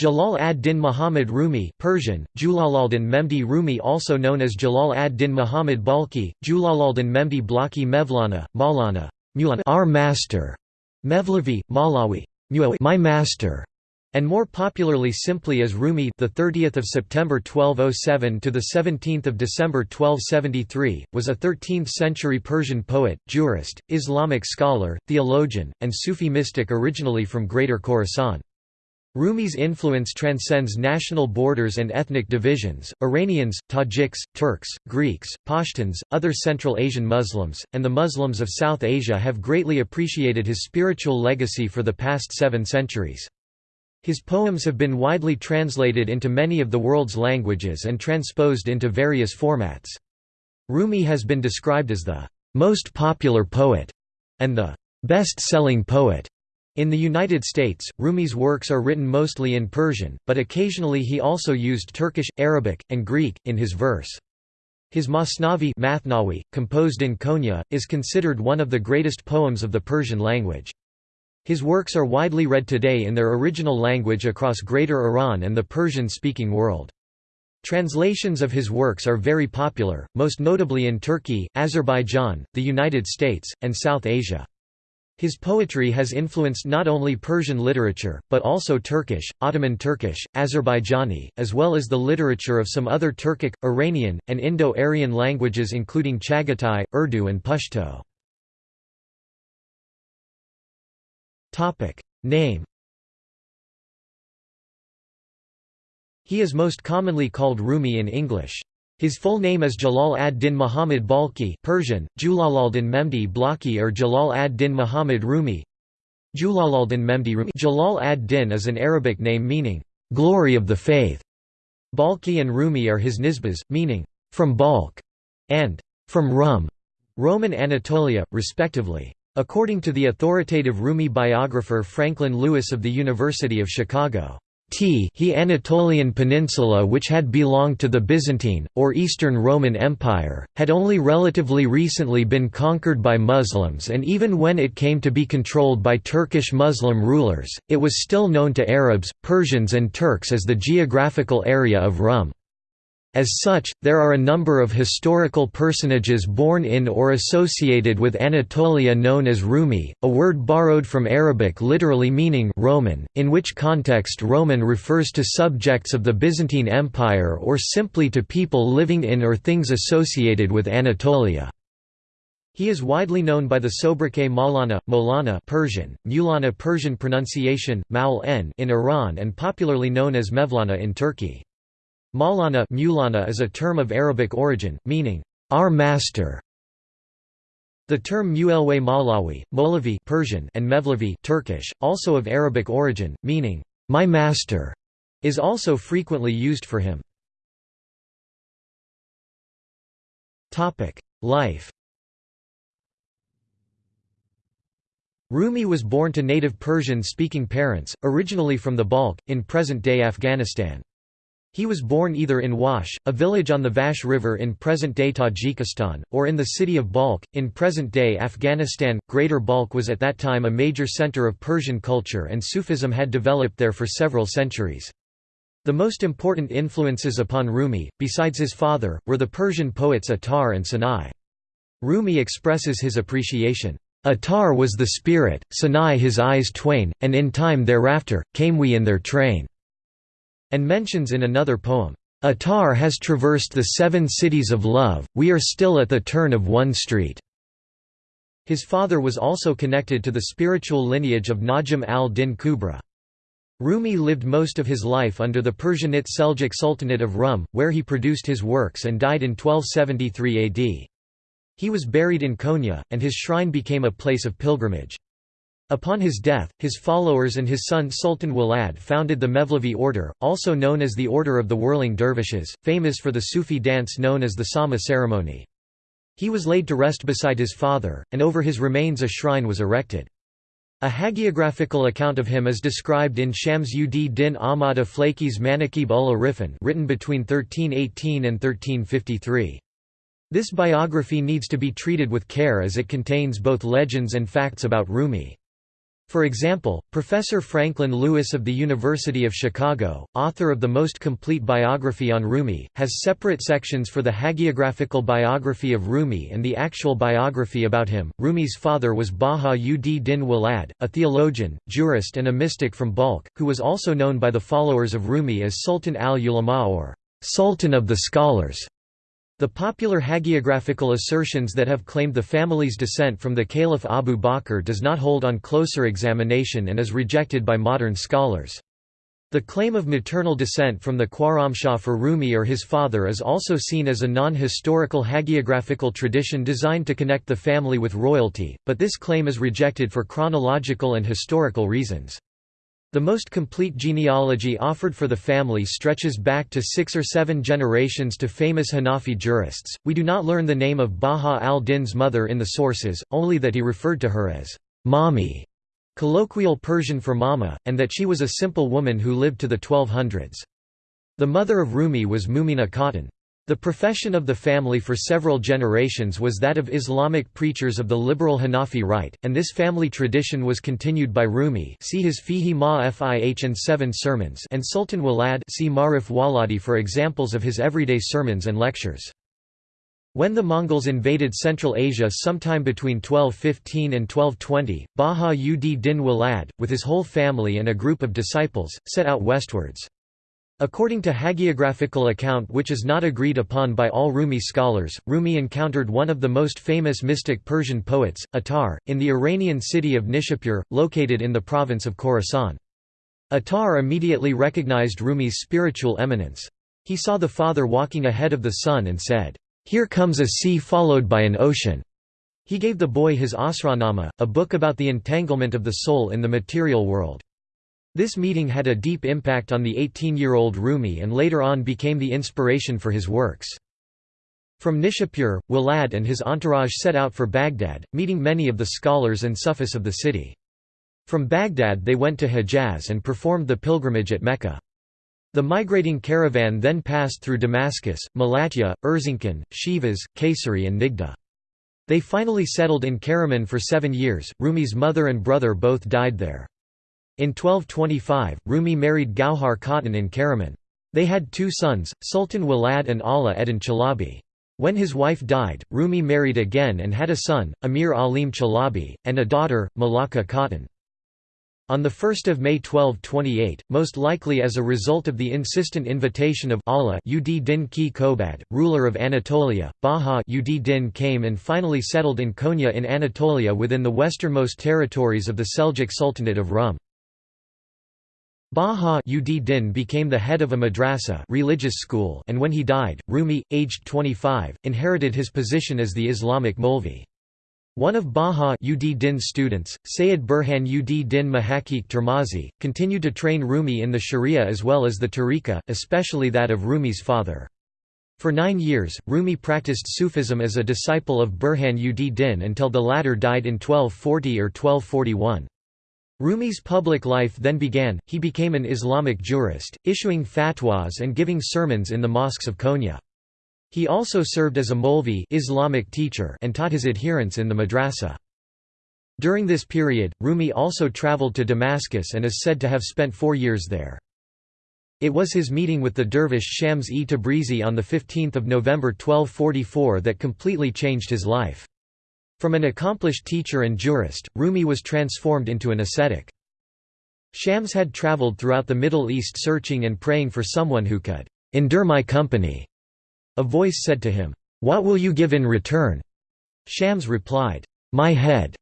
Jalal ad-Din Muhammad Rumi Persian, Julaluddin Memdi Rumi also known as Jalal ad-Din Muhammad Balkhi, Julaluddin Memdi Blaki Mevlana, Maulana our master, Mevlevi, Malawi my master, and more popularly simply as Rumi the 30th of September 1207 to the 17th of December 1273 was a 13th century Persian poet, jurist, Islamic scholar, theologian and Sufi mystic originally from Greater Khorasan. Rumi's influence transcends national borders and ethnic divisions. Iranians, Tajiks, Turks, Greeks, Pashtuns, other Central Asian Muslims, and the Muslims of South Asia have greatly appreciated his spiritual legacy for the past seven centuries. His poems have been widely translated into many of the world's languages and transposed into various formats. Rumi has been described as the most popular poet and the best-selling poet in the United States, Rumi's works are written mostly in Persian, but occasionally he also used Turkish, Arabic, and Greek, in his verse. His Masnavi Mathnawi, composed in Konya, is considered one of the greatest poems of the Persian language. His works are widely read today in their original language across Greater Iran and the Persian-speaking world. Translations of his works are very popular, most notably in Turkey, Azerbaijan, the United States, and South Asia. His poetry has influenced not only Persian literature, but also Turkish, Ottoman Turkish, Azerbaijani, as well as the literature of some other Turkic, Iranian, and Indo-Aryan languages including Chagatai, Urdu and Pashto. Name He is most commonly called Rumi in English. His full name is Jalal ad-Din Muhammad Balkhi Persian, Julaluddin Memdi Blaki or Jalal ad-Din Muhammad Rumi Julaluddin Memdi Rumi Jalal ad-Din is an Arabic name meaning, "...glory of the faith". Balkhi and Rumi are his nisbas, meaning, "...from Balkh", and "...from Rum", Roman Anatolia, respectively. According to the authoritative Rumi biographer Franklin Lewis of the University of Chicago, T he Anatolian peninsula which had belonged to the Byzantine, or Eastern Roman Empire, had only relatively recently been conquered by Muslims and even when it came to be controlled by Turkish Muslim rulers, it was still known to Arabs, Persians and Turks as the geographical area of Rum. As such, there are a number of historical personages born in or associated with Anatolia known as Rumi, a word borrowed from Arabic literally meaning Roman, in which context Roman refers to subjects of the Byzantine Empire or simply to people living in or things associated with Anatolia. He is widely known by the sobriquet Maulana, Molana Persian, Mulana Persian pronunciation, Maul in Iran and popularly known as Mevlana in Turkey. Maulana Mulana is a term of Arabic origin, meaning, our master. The term Muelwe Malawi, Molavi Persian and Mevlevi Turkish, also of Arabic origin, meaning, my master, is also frequently used for him. Life Rumi was born to native Persian-speaking parents, originally from the Balkh, in present-day Afghanistan. He was born either in Wakhsh, a village on the Vakhsh River in present-day Tajikistan, or in the city of Balkh, in present-day Afghanistan. Greater Balkh was at that time a major center of Persian culture and Sufism had developed there for several centuries. The most important influences upon Rumi, besides his father, were the Persian poets Attar and Sanai. Rumi expresses his appreciation. Attar was the spirit, Sanai his eyes twain, and in time thereafter, came we in their train and mentions in another poem, Attar has traversed the seven cities of love, we are still at the turn of one street. His father was also connected to the spiritual lineage of Najm al-Din Kubra. Rumi lived most of his life under the Persianate Seljuk Sultanate of Rum, where he produced his works and died in 1273 AD. He was buried in Konya, and his shrine became a place of pilgrimage. Upon his death, his followers and his son Sultan Walad founded the Mevlevi order, also known as the Order of the Whirling Dervishes, famous for the Sufi dance known as the Sama ceremony. He was laid to rest beside his father, and over his remains a shrine was erected. A hagiographical account of him is described in Shams ud din Ahmad Aflaki's Manakib ul Arifin written between 1318 and 1353. This biography needs to be treated with care as it contains both legends and facts about Rumi. For example, Professor Franklin Lewis of the University of Chicago, author of the most complete biography on Rumi, has separate sections for the hagiographical biography of Rumi and the actual biography about him. Rumi's father was Baha ud Din Walad, a theologian, jurist, and a mystic from Balkh, who was also known by the followers of Rumi as Sultan al Ulama or Sultan of the Scholars. The popular hagiographical assertions that have claimed the family's descent from the Caliph Abu Bakr does not hold on closer examination and is rejected by modern scholars. The claim of maternal descent from the Khwarazmshah for Rumi or his father is also seen as a non-historical hagiographical tradition designed to connect the family with royalty, but this claim is rejected for chronological and historical reasons. The most complete genealogy offered for the family stretches back to six or seven generations to famous Hanafi jurists. We do not learn the name of Baha al-Din's mother in the sources, only that he referred to her as Mami, colloquial Persian for mama, and that she was a simple woman who lived to the 1200s. The mother of Rumi was Mumina Khatun. The profession of the family for several generations was that of Islamic preachers of the liberal Hanafi rite, and this family tradition was continued by Rumi see his Fihi ma Fih and Seven Sermons and Sultan Walad see Marif Waladi for examples of his everyday sermons and lectures. When the Mongols invaded Central Asia sometime between 1215 and 1220, Baha ud Din Walad, with his whole family and a group of disciples, set out westwards. According to hagiographical account which is not agreed upon by all Rumi scholars, Rumi encountered one of the most famous mystic Persian poets, Attar, in the Iranian city of Nishapur, located in the province of Khorasan. Attar immediately recognized Rumi's spiritual eminence. He saw the father walking ahead of the son and said, "'Here comes a sea followed by an ocean." He gave the boy his Asrarnama, a book about the entanglement of the soul in the material world. This meeting had a deep impact on the 18-year-old Rumi and later on became the inspiration for his works. From Nishapur, Walad and his entourage set out for Baghdad, meeting many of the scholars and Sufis of the city. From Baghdad they went to Hejaz and performed the pilgrimage at Mecca. The migrating caravan then passed through Damascus, Malatya, Erzincan, Sivas, Kayseri and Nigda. They finally settled in Karaman for seven years, Rumi's mother and brother both died there. In 1225, Rumi married Gauhar Khatun in Karaman. They had two sons, Sultan Walad and Ala Eddin Chalabi. When his wife died, Rumi married again and had a son, Amir Alim Chalabi, and a daughter, Malaka Khatun. On 1 May 1228, most likely as a result of the insistent invitation of Allah ud Din Ki Kobad, ruler of Anatolia, Baha ud Din came and finally settled in Konya in Anatolia within the westernmost territories of the Seljuk Sultanate of Rum. Baha ud Din became the head of a madrasa religious school and when he died, Rumi, aged 25, inherited his position as the Islamic Molvi. One of Baha ud Din's students, Sayyid Burhan ud Din Mahakik Termazi, continued to train Rumi in the Sharia as well as the tariqa, especially that of Rumi's father. For nine years, Rumi practiced Sufism as a disciple of Burhan ud Din until the latter died in 1240 or 1241. Rumi's public life then began, he became an Islamic jurist, issuing fatwas and giving sermons in the mosques of Konya. He also served as a Molvi Islamic teacher and taught his adherents in the madrasa. During this period, Rumi also traveled to Damascus and is said to have spent four years there. It was his meeting with the dervish Shams-e Tabrizi on 15 November 1244 that completely changed his life. From an accomplished teacher and jurist, Rumi was transformed into an ascetic. Shams had traveled throughout the Middle East searching and praying for someone who could endure my company. A voice said to him, What will you give in return? Shams replied, My head.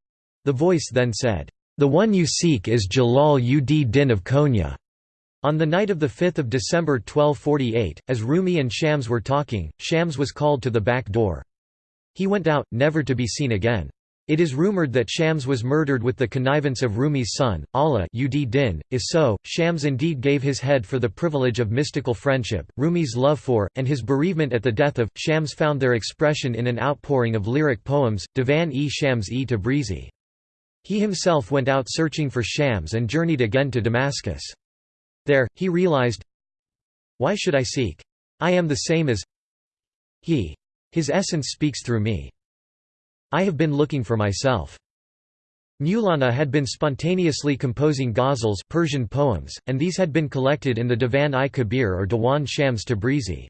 The voice then said, The one you seek is Jalal ud Din of Konya. On the night of 5 December 1248, as Rumi and Shams were talking, Shams was called to the back door. He went out, never to be seen again. It is rumored that Shams was murdered with the connivance of Rumi's son, Allah ud Din. If so, Shams indeed gave his head for the privilege of mystical friendship. Rumi's love for, and his bereavement at the death of, Shams found their expression in an outpouring of lyric poems, Divan-e Shams-e Tabrizi. He himself went out searching for Shams and journeyed again to Damascus. There, he realized, Why should I seek? I am the same as he. His essence speaks through me. I have been looking for myself. Mawlana had been spontaneously composing ghazals Persian poems, and these had been collected in the Divan-i-Kabir or Diwan Shams Tabrizi.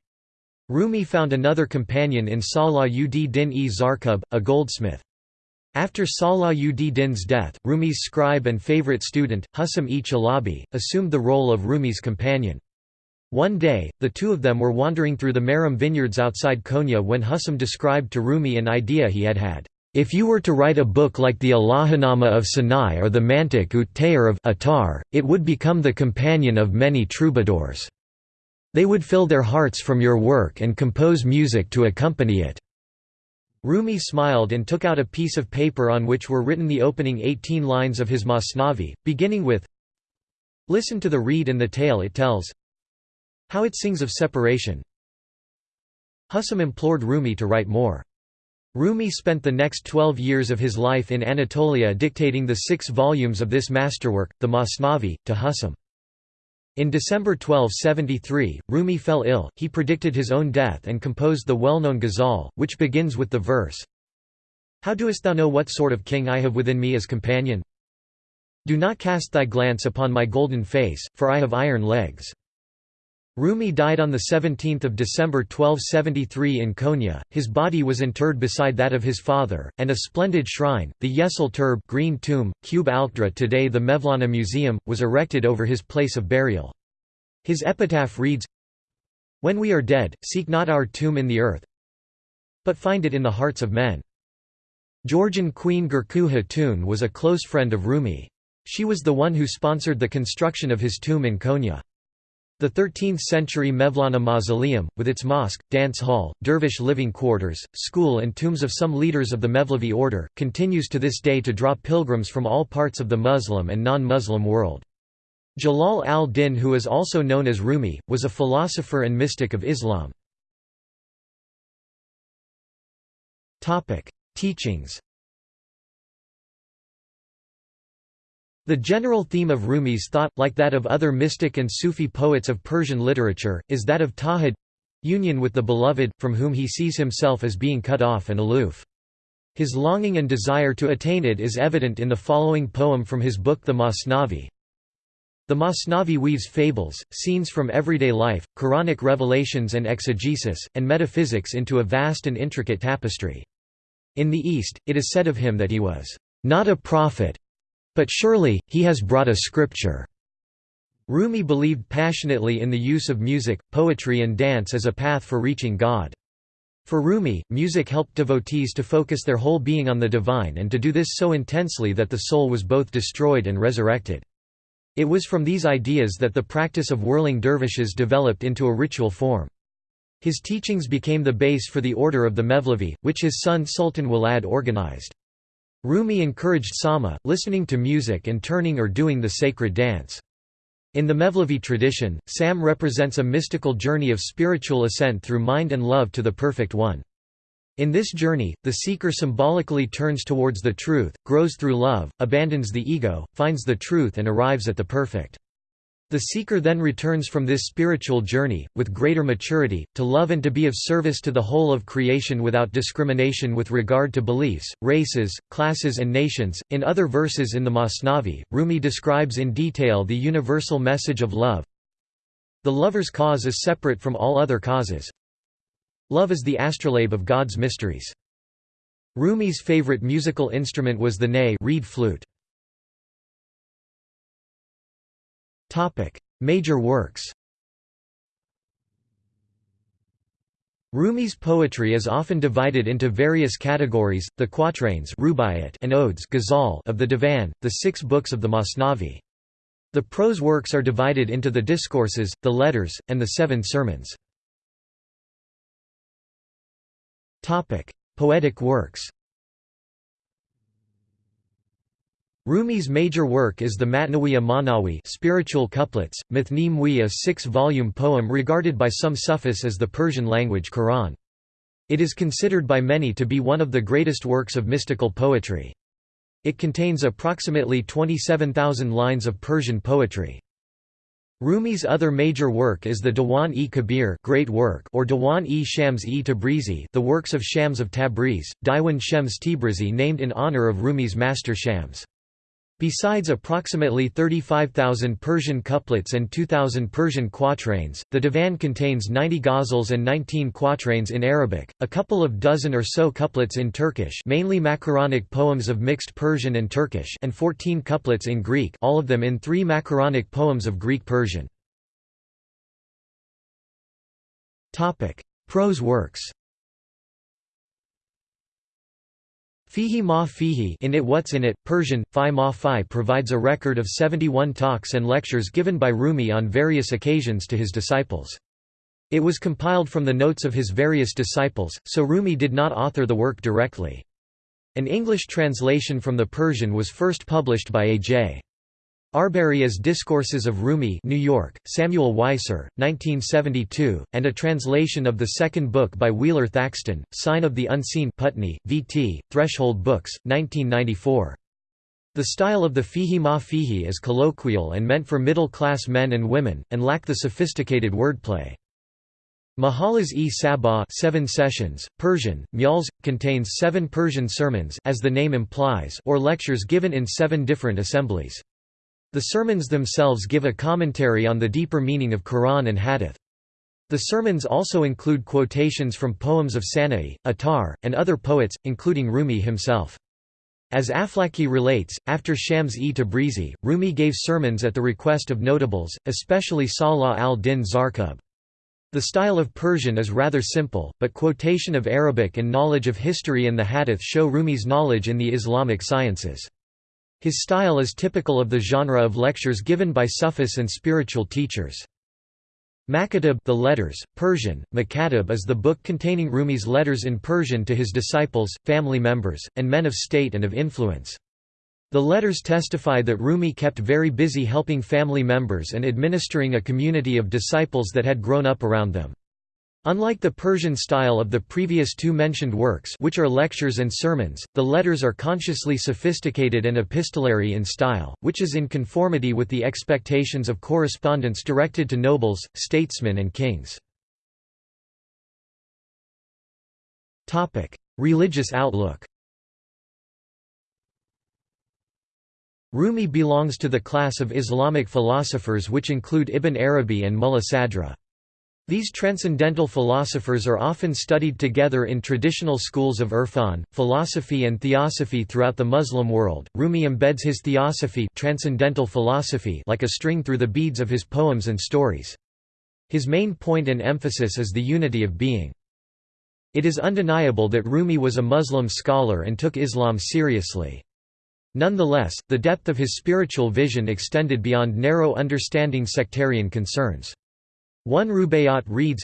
Rumi found another companion in Salah ud Din-e Zarkub, a goldsmith. After Salah ud Din's death, Rumi's scribe and favorite student, Husam-e Chalabi, assumed the role of Rumi's companion. One day, the two of them were wandering through the Meram vineyards outside Konya when Husam described to Rumi an idea he had had. If you were to write a book like the Ilahinama of Sanai or the Mantic ut Tayr of Attar, it would become the companion of many troubadours. They would fill their hearts from your work and compose music to accompany it. Rumi smiled and took out a piece of paper on which were written the opening 18 lines of his Masnavi, beginning with Listen to the reed and the tale it tells How it sings of separation Husam implored Rumi to write more. Rumi spent the next twelve years of his life in Anatolia dictating the six volumes of this masterwork, the Masnavi, to Husam. In December 1273, Rumi fell ill, he predicted his own death and composed the well-known ghazal, which begins with the verse, How doest thou know what sort of king I have within me as companion? Do not cast thy glance upon my golden face, for I have iron legs. Rumi died on 17 December 1273 in Konya, his body was interred beside that of his father, and a splendid shrine, the Yesil Turb green tomb, Cube today the Mevlana Museum, was erected over his place of burial. His epitaph reads, When we are dead, seek not our tomb in the earth, but find it in the hearts of men. Georgian Queen Gurku Hatun was a close friend of Rumi. She was the one who sponsored the construction of his tomb in Konya. The 13th-century Mevlana Mausoleum, with its mosque, dance hall, dervish living quarters, school and tombs of some leaders of the Mevlevi order, continues to this day to draw pilgrims from all parts of the Muslim and non-Muslim world. Jalal al-Din who is also known as Rumi, was a philosopher and mystic of Islam. Teachings The general theme of Rumi's thought, like that of other mystic and Sufi poets of Persian literature, is that of tawhid—union with the beloved, from whom he sees himself as being cut off and aloof. His longing and desire to attain it is evident in the following poem from his book The Masnavi. The Masnavi weaves fables, scenes from everyday life, Quranic revelations and exegesis, and metaphysics into a vast and intricate tapestry. In the East, it is said of him that he was not a prophet, but surely, he has brought a scripture. Rumi believed passionately in the use of music, poetry and dance as a path for reaching God. For Rumi, music helped devotees to focus their whole being on the divine and to do this so intensely that the soul was both destroyed and resurrected. It was from these ideas that the practice of whirling dervishes developed into a ritual form. His teachings became the base for the order of the Mevlevi, which his son Sultan Walad organized. Rumi encouraged sama, listening to music and turning or doing the sacred dance. In the Mevlevi tradition, Sam represents a mystical journey of spiritual ascent through mind and love to the Perfect One. In this journey, the seeker symbolically turns towards the truth, grows through love, abandons the ego, finds the truth and arrives at the perfect. The seeker then returns from this spiritual journey, with greater maturity, to love and to be of service to the whole of creation without discrimination with regard to beliefs, races, classes and nations. In other verses in the Masnavi, Rumi describes in detail the universal message of love. The lover's cause is separate from all other causes. Love is the astrolabe of God's mysteries. Rumi's favorite musical instrument was the ney reed flute. Topic: Major works. Rumi's poetry is often divided into various categories: the quatrains and odes of the Divan, the six books of the Masnavi. The prose works are divided into the discourses, the letters, and the seven sermons. Poetic works. Rumi's major work is the Matnawiya Manawi spiritual couplets, Mathni a six-volume poem regarded by some Sufis as the Persian-language Quran. It is considered by many to be one of the greatest works of mystical poetry. It contains approximately 27,000 lines of Persian poetry. Rumi's other major work is the Diwan-e-Kabir great work or Diwan-e Shams-e Tabrizi the works of Shams of Tabriz, Diwan Shems Tabrizi named in honor of Rumi's master Shams. Besides approximately 35,000 Persian couplets and 2,000 Persian quatrains, the divan contains 90 ghazals and 19 quatrains in Arabic, a couple of dozen or so couplets in Turkish mainly macaronic poems of mixed Persian and Turkish and 14 couplets in Greek all of them in three macaronic poems of Greek-Persian. Prose works Fihi ma fihi in it what's in it, Persian, fi ma fi provides a record of 71 talks and lectures given by Rumi on various occasions to his disciples. It was compiled from the notes of his various disciples, so Rumi did not author the work directly. An English translation from the Persian was first published by A.J. Arberry as Discourses of Rumi New York, Samuel Weiser, 1972, and a translation of the second book by Wheeler Thackston, Sign of the Unseen Putney, V.T., Threshold Books, 1994. The style of the fihi ma fihi is colloquial and meant for middle-class men and women, and lack the sophisticated wordplay. Mahalas-e Sabah seven sessions, Persian, Muals, contains seven Persian sermons as the name implies or lectures given in seven different assemblies. The sermons themselves give a commentary on the deeper meaning of Quran and Hadith. The sermons also include quotations from poems of Sana'i, Attar, and other poets, including Rumi himself. As Aflaki relates, after Shams-e Tabrizi, Rumi gave sermons at the request of notables, especially Salah al-Din Zarkub. The style of Persian is rather simple, but quotation of Arabic and knowledge of history and the Hadith show Rumi's knowledge in the Islamic sciences. His style is typical of the genre of lectures given by Sufis and spiritual teachers. Makatib the letters, Persian, Makatib is the book containing Rumi's letters in Persian to his disciples, family members, and men of state and of influence. The letters testify that Rumi kept very busy helping family members and administering a community of disciples that had grown up around them. Unlike the Persian style of the previous two mentioned works which are lectures and sermons, the letters are consciously sophisticated and epistolary in style, which is in conformity with the expectations of correspondence directed to nobles, statesmen and kings. Religious outlook Rumi belongs to the class of Islamic philosophers which include Ibn Arabi and Mulla Sadra. These transcendental philosophers are often studied together in traditional schools of Irfan, philosophy and theosophy throughout the Muslim world. Rumi embeds his theosophy, transcendental philosophy like a string through the beads of his poems and stories. His main point and emphasis is the unity of being. It is undeniable that Rumi was a Muslim scholar and took Islam seriously. Nonetheless, the depth of his spiritual vision extended beyond narrow understanding sectarian concerns. One Rubaiyat reads,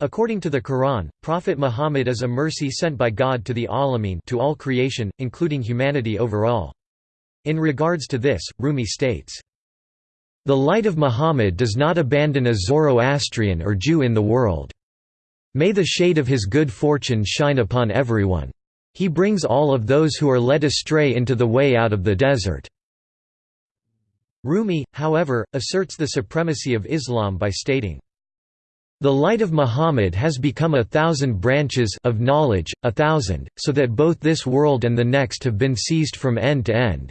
According to the Quran, Prophet Muhammad is a mercy sent by God to the Alameen to all creation, including humanity overall. In regards to this, Rumi states, The light of Muhammad does not abandon a Zoroastrian or Jew in the world. May the shade of his good fortune shine upon everyone. He brings all of those who are led astray into the way out of the desert. Rumi, however, asserts the supremacy of Islam by stating, the light of Muhammad has become a thousand branches of knowledge, a thousand, so that both this world and the next have been seized from end to end.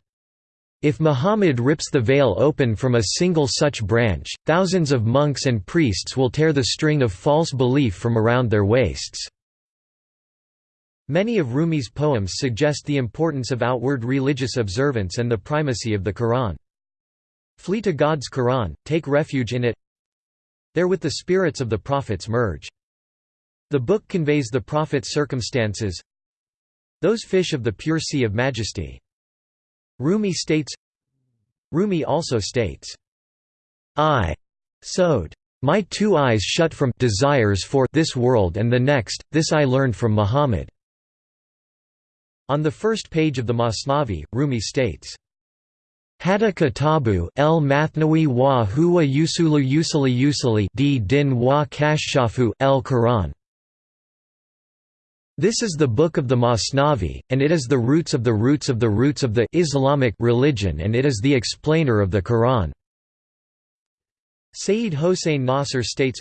If Muhammad rips the veil open from a single such branch, thousands of monks and priests will tear the string of false belief from around their waists. Many of Rumi's poems suggest the importance of outward religious observance and the primacy of the Quran. Flee to God's Quran, take refuge in it There with the spirits of the prophets merge. The book conveys the prophet's circumstances Those fish of the pure sea of majesty. Rumi states Rumi also states, I sowed my two eyes shut from desires for this world and the next, this I learned from Muhammad." On the first page of the Masnavi, Rumi states, Hada kitabu el mathnawi wa huwa yusulu yusali yusali di din wa kashshafu el Quran. This is the book of the Masnavi, and it is the roots of the roots of the roots of the Islamic religion and it is the explainer of the Quran. Sayyid Hossein Nasr states,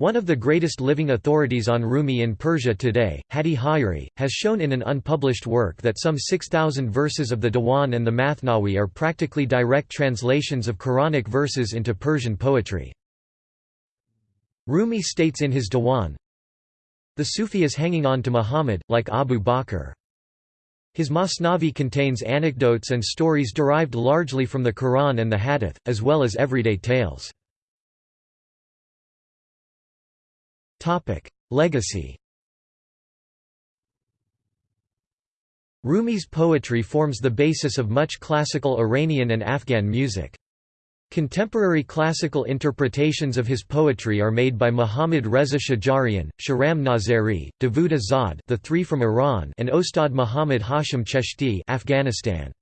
One of the greatest living authorities on Rumi in Persia today, Hadi Hayri, has shown in an unpublished work that some 6,000 verses of the Diwan and the Mathnawi are practically direct translations of Quranic verses into Persian poetry. Rumi states in his Diwan, The Sufi is hanging on to Muhammad, like Abu Bakr. His Masnavi contains anecdotes and stories derived largely from the Quran and the Hadith, as well as everyday tales. Legacy Rumi's poetry forms the basis of much classical Iranian and Afghan music. Contemporary classical interpretations of his poetry are made by Muhammad Reza Shajarian, Shahram Nazeri, Davud Azad the three from Iran and Ostad Muhammad Hashim Cheshti Afghanistan.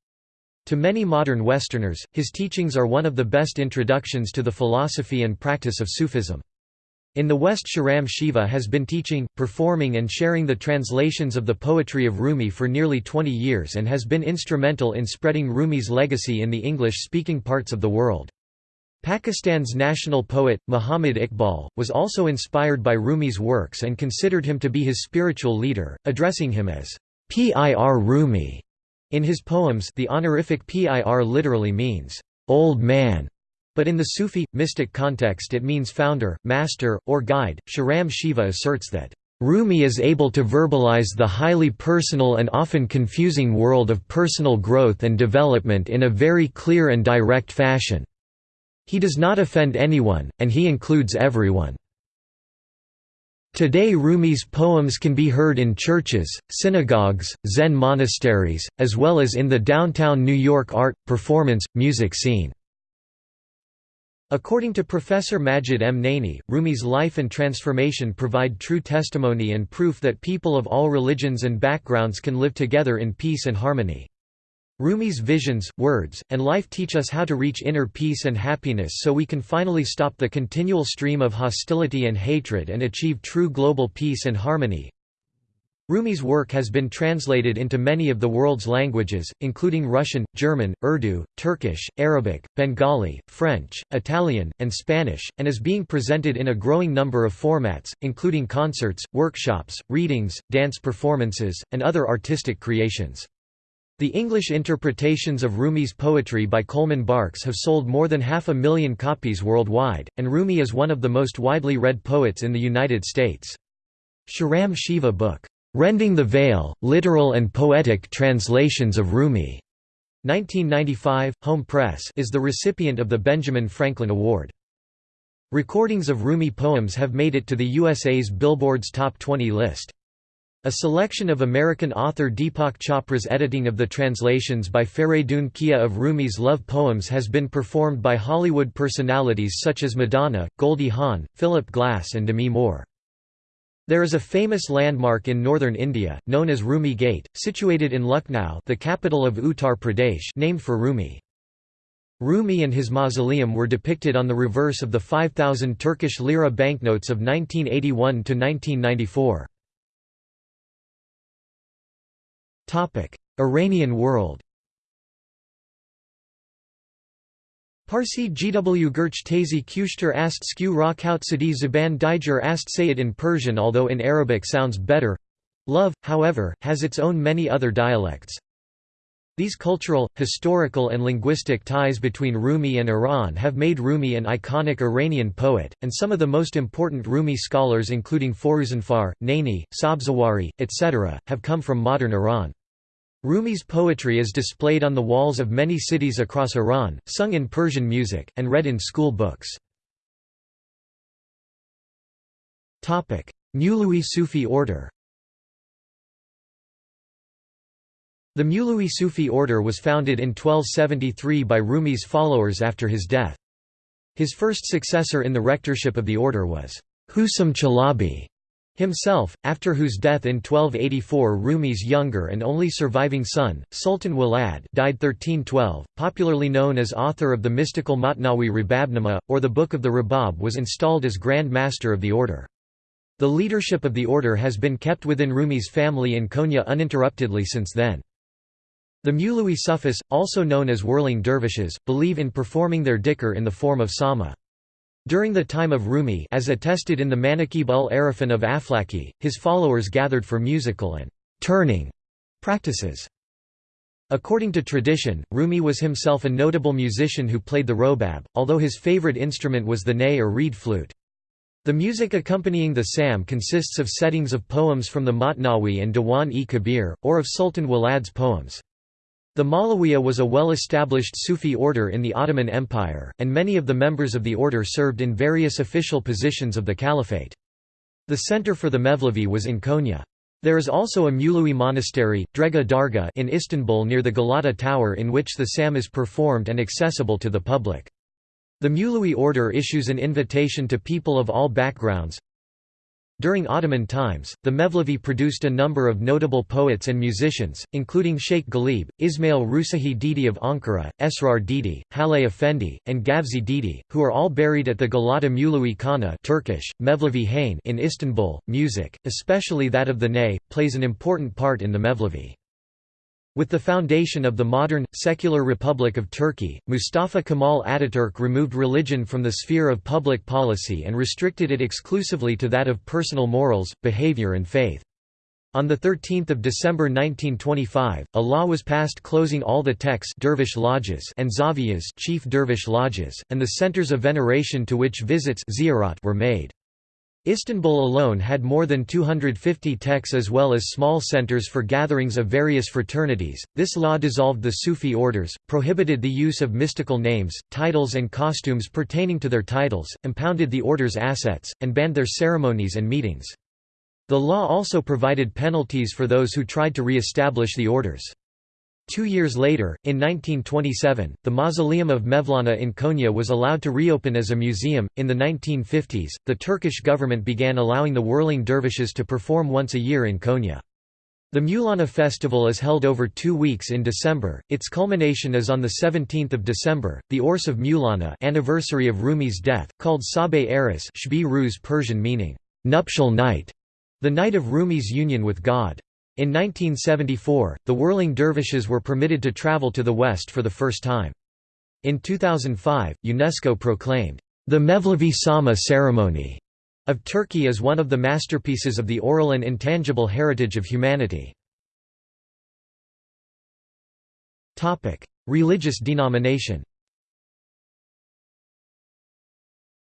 To many modern Westerners, his teachings are one of the best introductions to the philosophy and practice of Sufism. In the West Shahram Shiva has been teaching, performing and sharing the translations of the poetry of Rumi for nearly 20 years and has been instrumental in spreading Rumi's legacy in the English-speaking parts of the world. Pakistan's national poet, Muhammad Iqbal, was also inspired by Rumi's works and considered him to be his spiritual leader, addressing him as Pir Rumi. In his poems the honorific Pir literally means, "'old man' But in the Sufi, mystic context it means founder, master, or guide. Shahram Shiva asserts that, Rumi is able to verbalize the highly personal and often confusing world of personal growth and development in a very clear and direct fashion. He does not offend anyone, and he includes everyone. Today Rumi's poems can be heard in churches, synagogues, Zen monasteries, as well as in the downtown New York art, performance, music scene. According to Professor Majid M. Naini, Rumi's life and transformation provide true testimony and proof that people of all religions and backgrounds can live together in peace and harmony. Rumi's visions, words, and life teach us how to reach inner peace and happiness so we can finally stop the continual stream of hostility and hatred and achieve true global peace and harmony. Rumi's work has been translated into many of the world's languages, including Russian, German, Urdu, Turkish, Arabic, Bengali, French, Italian, and Spanish, and is being presented in a growing number of formats, including concerts, workshops, readings, dance performances, and other artistic creations. The English interpretations of Rumi's poetry by Coleman Barks have sold more than half a million copies worldwide, and Rumi is one of the most widely read poets in the United States. Shahram Shiva book Rending the Veil, Literal and Poetic Translations of Rumi. 1995, Hohm Press is the recipient of the Benjamin Franklin Award. Recordings of Rumi poems have made it to the USA's Billboard's Top 20 list. A selection of American author Deepak Chopra's editing of the translations by Faridun Kia of Rumi's love poems has been performed by Hollywood personalities such as Madonna, Goldie Hawn, Philip Glass and Demi Moore. There is a famous landmark in northern India, known as Rumi Gate, situated in Lucknow the capital of Uttar Pradesh named for Rumi. Rumi and his mausoleum were depicted on the reverse of the 5,000 Turkish lira banknotes of 1981–1994. Iranian world Parsi GW Gurch Tazi Kushter ast skew ra Sadi Zuban Dijer ast say it in Persian although in Arabic sounds better. Love, however, has its own many other dialects. These cultural, historical and linguistic ties between Rumi and Iran have made Rumi an iconic Iranian poet, and some of the most important Rumi scholars including Foruzanfar, Naini, Sabzawari, etc., have come from modern Iran. Rumi's poetry is displayed on the walls of many cities across Iran, sung in Persian music, and read in school books. Mewlewi Sufi order The Mewlewi Sufi order was founded in 1273 by Rumi's followers after his death. His first successor in the rectorship of the order was Husam Chalabi, himself, after whose death in 1284 Rumi's younger and only surviving son, Sultan Walad died 1312, popularly known as author of the mystical Matnawi Rababnama, or the Book of the Rabab was installed as Grand Master of the order. The leadership of the order has been kept within Rumi's family in Konya uninterruptedly since then. The Mewlewi Sufis, also known as whirling dervishes, believe in performing their dhikr in the form of sama. During the time of Rumi as attested in the Manakib ul Arifin of Aflaki, his followers gathered for musical and «turning» practices. According to tradition, Rumi was himself a notable musician who played the robab, although his favorite instrument was the ney or reed flute. The music accompanying the Sam consists of settings of poems from the Matnawi and Diwan-e-Kabir, or of Sultan Walad's poems. The Malawiya was a well-established Sufi order in the Ottoman Empire, and many of the members of the order served in various official positions of the caliphate. The center for the Mevlevi was in Konya. There is also a Mulawi monastery, Drega Darga in Istanbul near the Galata Tower in which the Sam is performed and accessible to the public. The Mulawi order issues an invitation to people of all backgrounds. During Ottoman times, the Mevlevi produced a number of notable poets and musicians, including Sheikh Ghalib, Ismail Rusahi Didi of Ankara, Esrar Didi, Haleh Effendi, and Gavzi Didi, who are all buried at the Galata Mulawi Khana Turkish, Mevlevi Hain in Istanbul. Music, especially that of the ney, plays an important part in the Mevlevi. With the foundation of the modern, secular Republic of Turkey, Mustafa Kemal Ataturk removed religion from the sphere of public policy and restricted it exclusively to that of personal morals, behavior and faith. On 13 December 1925, a law was passed closing all the tekkes dervish lodges and zaviyas chief dervish lodges, and the centers of veneration to which visits were made. Istanbul alone had more than 250 tekkes as well as small centers for gatherings of various fraternities. This law dissolved the Sufi orders, prohibited the use of mystical names, titles, and costumes pertaining to their titles, impounded the order's assets, and banned their ceremonies and meetings. The law also provided penalties for those who tried to re establish the orders. Two years later, in 1927, the mausoleum of Mevlana in Konya was allowed to reopen as a museum. In the 1950s, the Turkish government began allowing the whirling dervishes to perform once a year in Konya. The Mulana festival is held over two weeks in December, its culmination is on 17 December, the Urs of Mulana anniversary of Rumi's death, called Sabeh Eris Ruz Persian meaning, nuptial night, the night of Rumi's union with God. In 1974, the whirling dervishes were permitted to travel to the West for the first time. In 2005, UNESCO proclaimed, "...the Mevlevi Sama ceremony." of Turkey as one of the masterpieces of the oral and intangible heritage of humanity. Religious denomination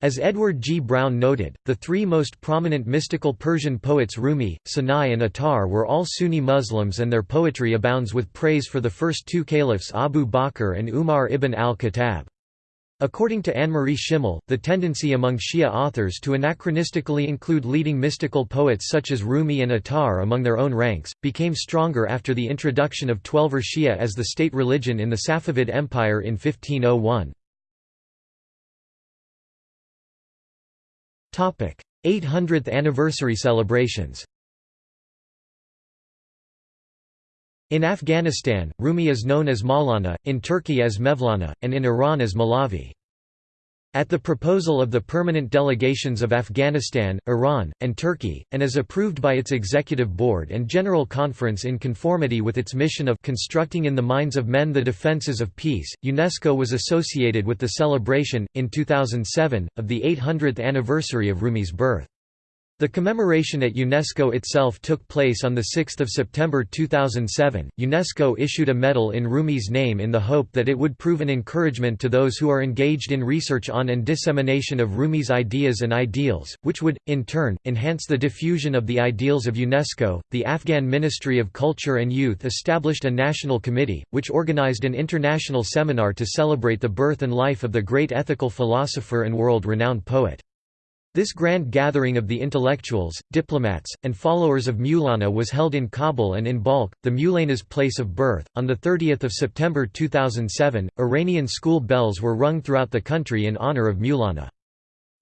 As Edward G. Browne noted, the three most prominent mystical Persian poets Rumi, Sanai and Attar were all Sunni Muslims and their poetry abounds with praise for the first two caliphs Abu Bakr and Umar ibn al-Khattab. According to Annemarie Schimmel, the tendency among Shia authors to anachronistically include leading mystical poets such as Rumi and Attar among their own ranks, became stronger after the introduction of Twelver Shia as the state religion in the Safavid Empire in 1501. 800th anniversary celebrations In Afghanistan, Rumi is known as Maulana, in Turkey as Mevlana, and in Iran as Malavi. At the proposal of the permanent delegations of Afghanistan, Iran, and Turkey, and as approved by its Executive Board and General Conference in conformity with its mission of constructing in the minds of men the defences of peace, UNESCO was associated with the celebration, in 2007, of the 800th anniversary of Rumi's birth. The commemoration at UNESCO itself took place on 6 September 2007. UNESCO issued a medal in Rumi's name in the hope that it would prove an encouragement to those who are engaged in research on and dissemination of Rumi's ideas and ideals, which would, in turn, enhance the diffusion of the ideals of UNESCO. The Afghan Ministry of Culture and Youth established a national committee, which organized an international seminar to celebrate the birth and life of the great ethical philosopher and world renowned poet. This grand gathering of the intellectuals, diplomats, and followers of Maulana was held in Kabul and in Balkh, the Maulana's place of birth. On 30 September 2007, Iranian school bells were rung throughout the country in honor of Maulana.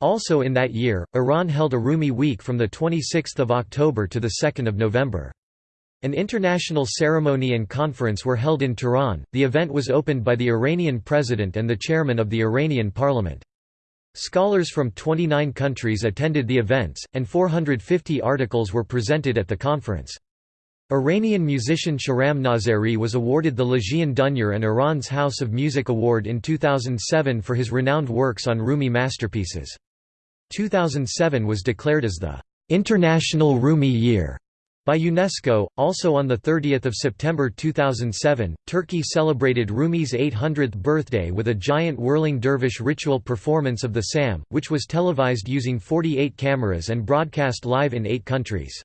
Also in that year, Iran held a Rumi week from 26 October to 2 November. An international ceremony and conference were held in Tehran. The event was opened by the Iranian president and the chairman of the Iranian parliament. Scholars from 29 countries attended the events, and 450 articles were presented at the conference. Iranian musician Shahram Nazeri was awarded the Legion d'honneur and Iran's House of Music Award in 2007 for his renowned works on Rumi masterpieces. 2007 was declared as the International Rumi Year by UNESCO, also on 30 September 2007, Turkey celebrated Rumi's 800th birthday with a giant whirling dervish ritual performance of the Sam, which was televised using 48 cameras and broadcast live in eight countries.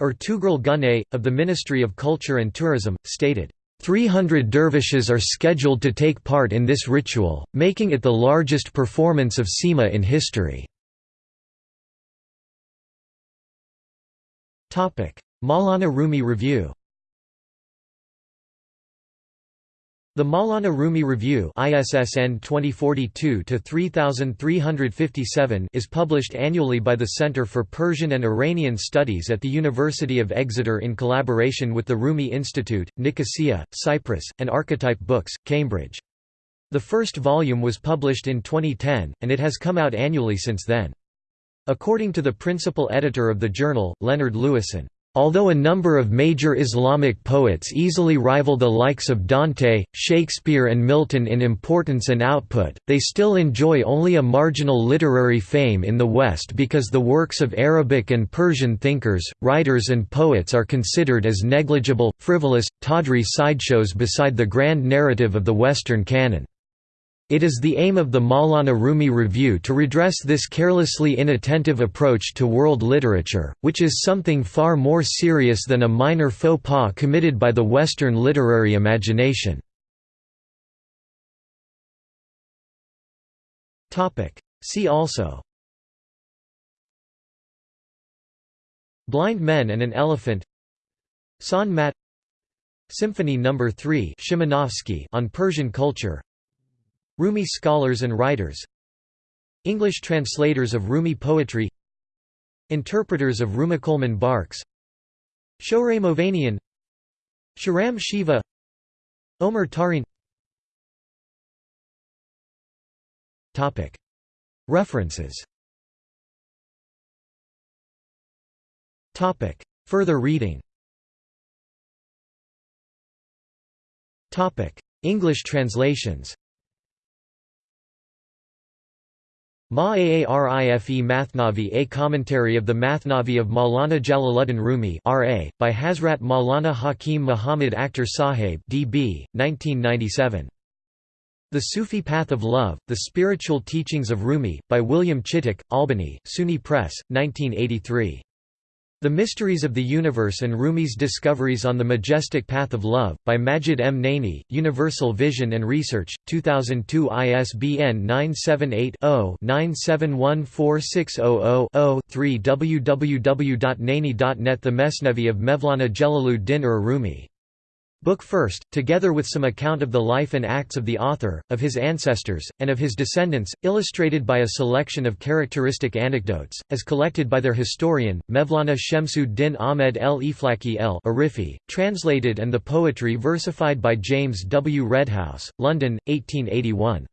Ertugrul Güney, of the Ministry of Culture and Tourism, stated, 300 dervishes are scheduled to take part in this ritual, making it the largest performance of Sema in history. Maulana Rumi Review The Maulana Rumi Review ISSN 2042-3357 is published annually by the Center for Persian and Iranian Studies at the University of Exeter in collaboration with the Rumi Institute, Nicosia, Cyprus, and Archetype Books, Cambridge. The first volume was published in 2010, and it has come out annually since then. According to the principal editor of the journal, Leonard Lewisohn, Although a number of major Islamic poets easily rival the likes of Dante, Shakespeare and Milton in importance and output, they still enjoy only a marginal literary fame in the West because the works of Arabic and Persian thinkers, writers and poets are considered as negligible, frivolous, tawdry sideshows beside the grand narrative of the Western canon. It is the aim of the Maulana Rumi Review to redress this carelessly inattentive approach to world literature, which is something far more serious than a minor faux pas committed by the Western literary imagination. See also Blind Men and an Elephant San Mat Symphony No. 3 on Persian culture Rumi scholars and writers. English translators of Rumi poetry. Interpreters of Rumi Coleman Barks. Shohreh Movanian. Shahram Shiva. Omer Tarin. References. Further reading. English translations Ma'arife Mathnavi A commentary of the Mathnavi of Maulana Jalaluddin Rumi R.A., by Hazrat Maulana Hakim Muhammad Akhtar Sahib D.B., 1997. The Sufi Path of Love, The Spiritual Teachings of Rumi, by William Chittick, Albany, SUNY Press, 1983. The Mysteries of the Universe and Rumi's Discoveries on the Majestic Path of Love, by Majid M. Naini, Universal Vision and Research, 2002 ISBN 978-0-9714600-0 3 www.naini.net The Mesnevi of Mevlana Jalaluddin ur Rumi Book first, together with some account of the life and acts of the author, of his ancestors, and of his descendants, illustrated by a selection of characteristic anecdotes, as collected by their historian, Mevlana Shemsu Din Ahmed el Iflaki el Arifi, translated and the poetry versified by James W. Redhouse, London, 1881.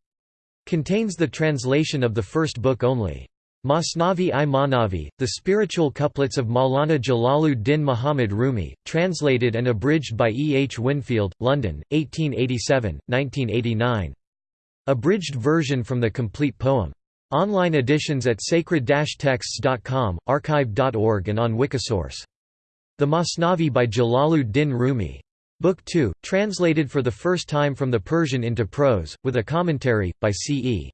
Contains the translation of the first book only. Masnavi i Manavi, the spiritual couplets of Maulana Jalaluddin Muhammad Rumi, translated and abridged by E. H. Whinfield, London, 1887, 1989. Abridged version from the complete poem. Online editions at sacred-texts.com, archive.org and on Wikisource. The Masnavi by Jalaluddin Rumi. Book 2, translated for the first time from the Persian into prose, with a commentary, by C. E.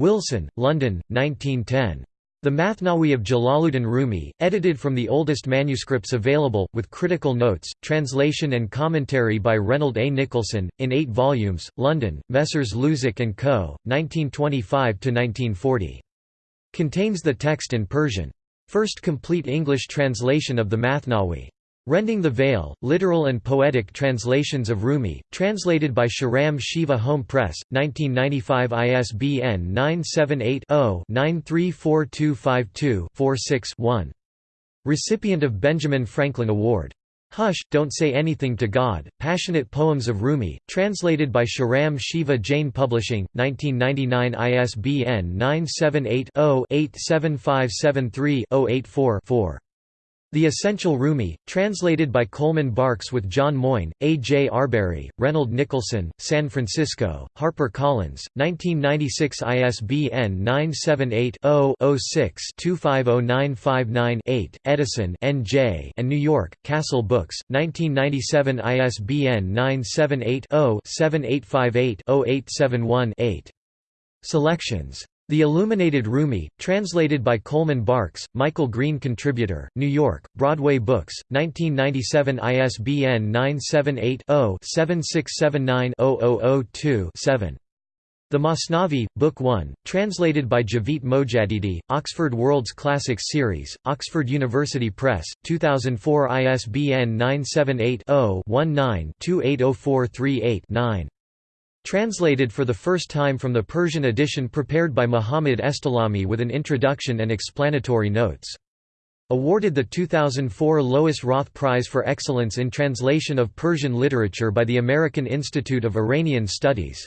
Wilson, London, 1910. The Mathnawi of Jalaluddin Rumi, edited from the oldest manuscripts available, with critical notes, translation and commentary by Reynold A. Nicholson, in eight volumes, London, Messrs. Luzac & Co., 1925–1940. Contains the text in Persian. First complete English translation of the Mathnawi. Rending the Veil, Literal and Poetic Translations of Rumi, translated by Shahram Shiva Hohm Press, 1995 ISBN 978-0-934252-46-1. Recipient of Benjamin Franklin Award. Hush, Don't Say Anything to God, Passionate Poems of Rumi, translated by Shahram Shiva Jain Publishing, 1999 ISBN 978 0 87573 084 4. The Essential Rumi, translated by Coleman Barks with John Moyne, A. J. Arberry, Reynold Nicholson, San Francisco, Harper Collins, 1996 ISBN 978-0-06-250959-8, Edison N. J. and New York, Castle Books, 1997 ISBN 978 0 7858 0871 8. Selections the Illuminated Rumi, translated by Coleman Barks, Michael Green Contributor, New York, Broadway Books, 1997 ISBN 978-0-7679-0002-7. The Masnavi, Book 1, translated by Jawid Mojaddedi, Oxford World's Classics Series, Oxford University Press, 2004 ISBN 978 0 19 280438 9. Translated for the first time from the Persian edition prepared by Muhammad Estalami with an introduction and explanatory notes. Awarded the 2004 Lois Roth Prize for Excellence in Translation of Persian Literature by the American Institute of Iranian Studies.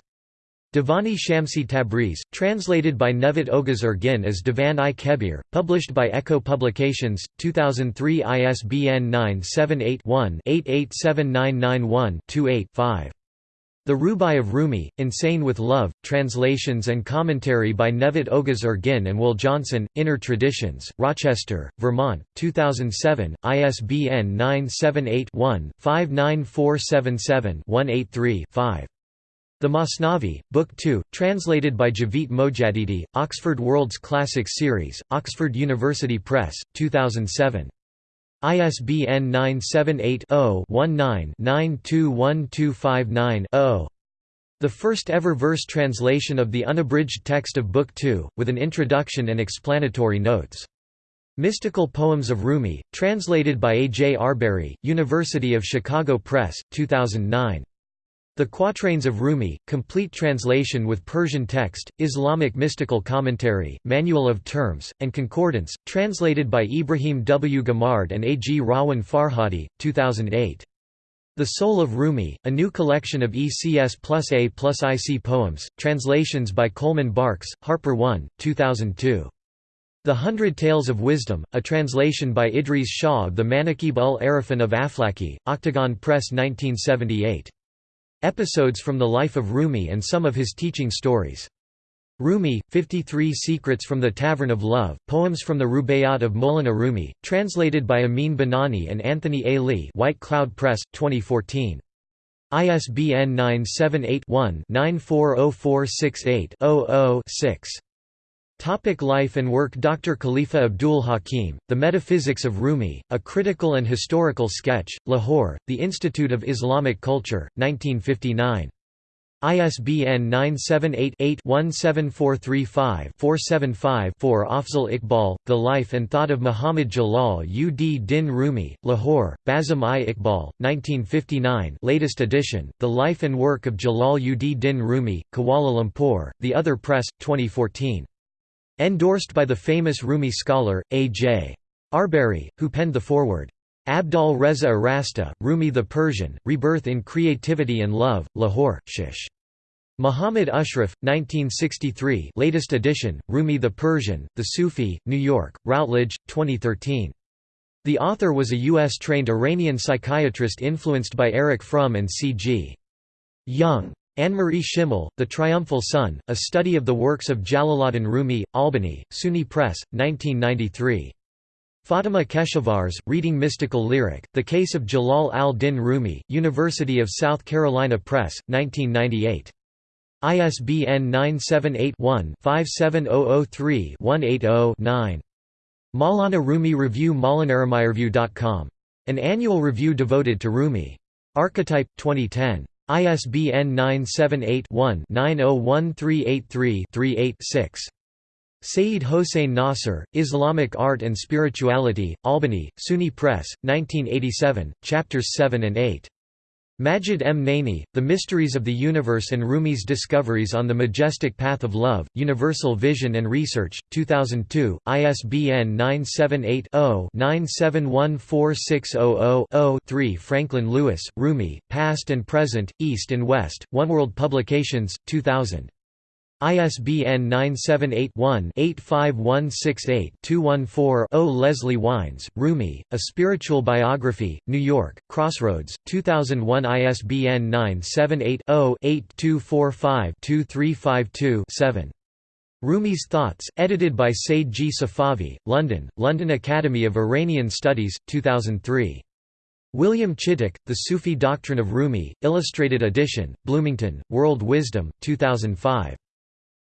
Divani Shamsi Tabriz, translated by Nevit Oguz Ergin as Divan-i Kebir, published by Echo Publications, 2003 ISBN 978 one 887991 28 5. The Rubai of Rumi, Insane with Love, translations and commentary by Nevit Oguz Ergin and Will Johnson, Inner Traditions, Rochester, Vermont, 2007, ISBN 978-1-59477-183-5. The Masnavi, Book 2, translated by Jawid Mojaddedi, Oxford World's Classics Series, Oxford University Press, 2007. ISBN 978-0-19-921259-0. The first ever verse translation of the unabridged text of Book 2, with an introduction and explanatory notes. Mystical Poems of Rumi, translated by A. J. Arberry, University of Chicago Press, 2009. The Quatrains of Rumi, complete translation with Persian text, Islamic mystical commentary, manual of terms, and concordance, translated by Ibrahim W. Gamard and A. G. Rawan Farhadi, 2008. The Soul of Rumi, a new collection of ECS plus A plus IC poems, translations by Coleman Barks, Harper 1, 2002. The Hundred Tales of Wisdom, a translation by Idris Shah of the Manaqib ul Arifin of Aflaki, Octagon Press 1978. Episodes from the life of Rumi and some of his teaching stories. Rumi, 53 Secrets from the Tavern of Love, Poems from the Rubaiyat of Maulana Rumi, translated by Amin Banani and Anthony A. Lee White Cloud Press, 2014. ISBN 978 one 940468 6 Topic life and work Dr. Khalifa Abdul Hakim, The Metaphysics of Rumi, A Critical and Historical Sketch, Lahore, The Institute of Islamic Culture, 1959. ISBN 978-8-17435-475-4 Afzal Iqbal, The Life and Thought of Muhammad Jalal ud Din Rumi, Lahore, Bazam i Iqbal, 1959 latest edition, The Life and Work of Jalal ud Din Rumi, Kuala Lumpur, The Other Press, 2014. Endorsed by the famous Rumi scholar, A. J. Arberry, who penned the foreword. Abdal Reza Arasta, Rumi the Persian, Rebirth in Creativity and Love, Lahore, Shish. Muhammad Ashraf, 1963 latest edition, Rumi the Persian, The Sufi, New York, Routledge, 2013. The author was a U.S.-trained Iranian psychiatrist influenced by Erich Fromm and C.G. Jung. Annemarie Schimmel, The Triumphal Sun, A Study of the Works of Jalaluddin Rumi, Albany, SUNY Press, 1993. Fatima Keshavarz, Reading Mystical Lyric, The Case of Jalal al-Din Rumi, University of South Carolina Press, 1998. ISBN 978-1-57003-180-9. Maulana Rumi Review MaulanaRumiReview.com. An annual review devoted to Rumi. Archetype, 2010. ISBN 978-1-901383-38-6. Sayyid Hossein Nasr, Islamic Art and Spirituality, Albany, SUNY Press, 1987, Chapters 7 and 8. Majid M. Naini, The Mysteries of the Universe and Rumi's Discoveries on the Majestic Path of Love, Universal Vision and Research, 2002, ISBN 978-0-9714600-0-3 Franklin Lewis, Rumi, Past and Present, East and West, One World Publications, 2000. ISBN 978-1-85168-214-0 Leslie Wines, Rumi, A Spiritual Biography, New York, Crossroads, 2001 ISBN 978-0-8245-2352-7. Rumi's Thoughts, edited by Said G. Safavi, London, London Academy of Iranian Studies, 2003. William Chittick, The Sufi Doctrine of Rumi, Illustrated Edition, Bloomington, World Wisdom, 2005.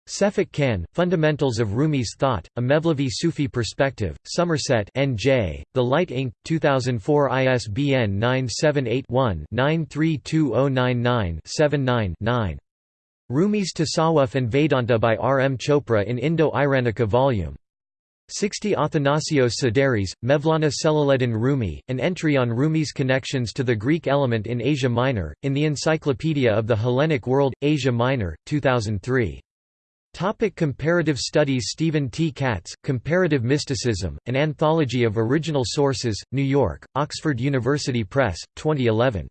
Sefik Can, Fundamentals of Rumi's Thought, A Mevlevi Sufi Perspective, Somerset N.J., The Light Inc., 2004 ISBN 978-1-932099-79-9. Rumi's Tasawwuf and Vedanta by R. M. Chopra in Indo-Iranica Vol. 60 Athanasios Sideris, Mevlana Celaleddin Rumi, an entry on Rumi's connections to the Greek element in Asia Minor, in the Encyclopedia of the Hellenic World, Asia Minor, 2003. Topic comparative studies Stephen T. Katz, Comparative Mysticism, An Anthology of Original Sources, New York, Oxford University Press, 2011.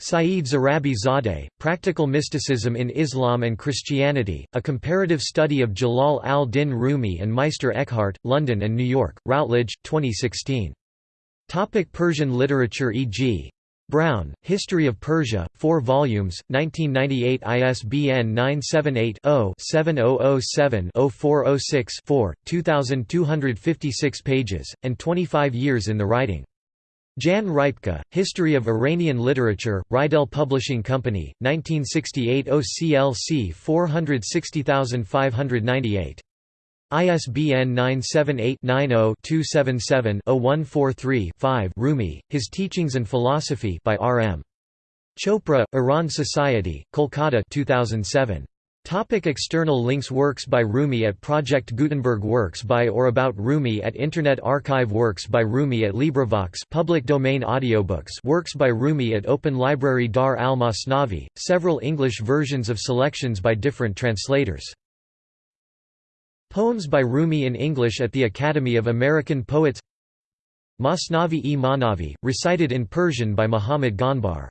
Saeed Zarabi Zadeh, Practical Mysticism in Islam and Christianity, A Comparative Study of Jalal al-Din Rumi and Meister Eckhart, London and New York, Routledge, 2016. Topic Persian literature e.g. Browne, History of Persia, 4 volumes, 1998 ISBN 978-0-7007-0406-4, 2,256 pages, and 25 years in the writing. Jan Rypka, History of Iranian Literature, Reidel Publishing Company, 1968 OCLC 460598. ISBN 978-90-277-0143-5 Rumi, His Teachings and Philosophy by R. M. Chopra, Iran Society, Kolkata 2007. Topic external links Works by Rumi at Project Gutenberg Works by or about Rumi at Internet Archive Works by Rumi at LibriVox public domain audiobooks Works by Rumi at Open Library Dar al-Masnavi, several English versions of selections by different translators. Poems by Rumi in English at the Academy of American Poets. Masnavi-e Manavi, recited in Persian by Muhammad Ghanbar